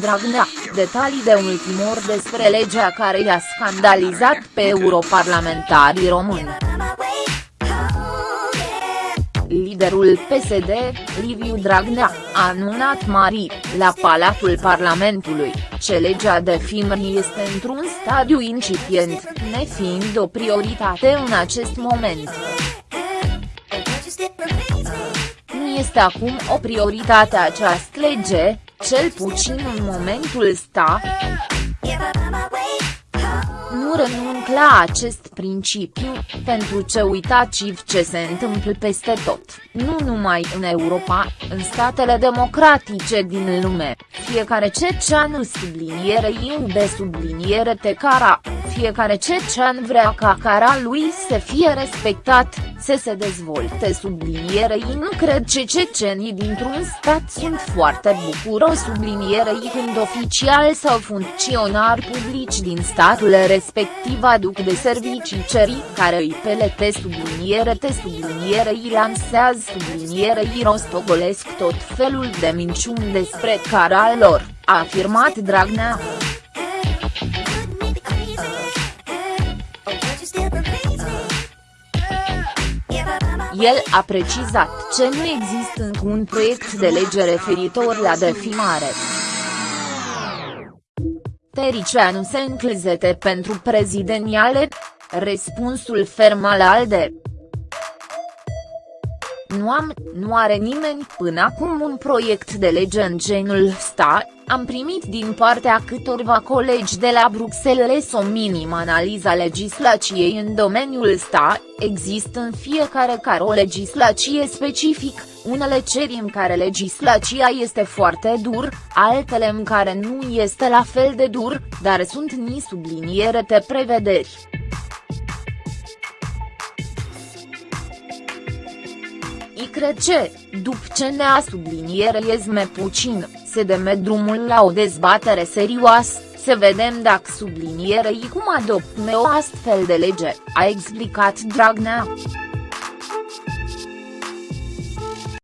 Dragnea, detalii de ultimor despre legea care i-a scandalizat pe europarlamentarii români. Liderul PSD, Liviu Dragnea, a anunțat mari, la Palatul Parlamentului, ce legea de FIMRI este într-un stadiu incipient, nefiind o prioritate în acest moment. Nu este acum o prioritate această lege, cel puțin în momentul sta. Nu renunc la acest principiu, pentru ce uitați ce se întâmplă peste tot, nu numai în Europa, în statele democratice din lume, fiecare cecean subliniere iube subliniere te cara, fiecare cecean vrea ca cara lui să fie respectat, să se dezvolte sublinierei nu cred ce cecenii dintr-un stat sunt foarte bucuros sublinierei când oficial sau funcționari publici din statul respectiv aduc de servicii cerii care îi pelete subliniere te sublinierei lansează sublinierei rostogolesc tot felul de minciuni despre cara lor, a afirmat Dragnea. El a precizat că nu există încă un proiect de lege referitor la defimare. Tericeanu se înclizete pentru prezidențiale? Răspunsul ferm al ALDE. Nu am, nu are nimeni până acum un proiect de lege în genul sta, am primit din partea câtorva colegi de la Bruxelles o minimă analiza legislației în domeniul sta, există în fiecare care o legislație specific, unele ceri în care legislația este foarte dur, altele în care nu este la fel de dur, dar sunt ni subliniere de prevederi. I cred ce, după ce ne-a subliniere puțin, se deme drumul la o dezbatere serioasă, să vedem dacă sublinierei cum adoptăm o astfel de lege, a explicat Dragnea.